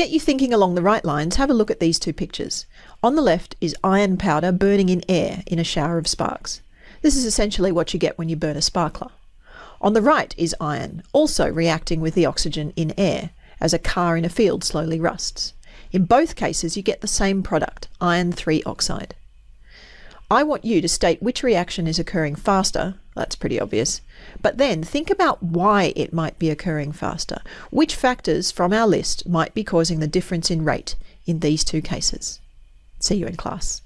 get you thinking along the right lines, have a look at these two pictures. On the left is iron powder burning in air in a shower of sparks. This is essentially what you get when you burn a sparkler. On the right is iron, also reacting with the oxygen in air, as a car in a field slowly rusts. In both cases, you get the same product, iron 3 oxide. I want you to state which reaction is occurring faster, that's pretty obvious, but then think about why it might be occurring faster. Which factors from our list might be causing the difference in rate in these two cases? See you in class.